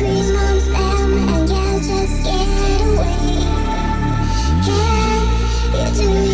scream on them away. Can you do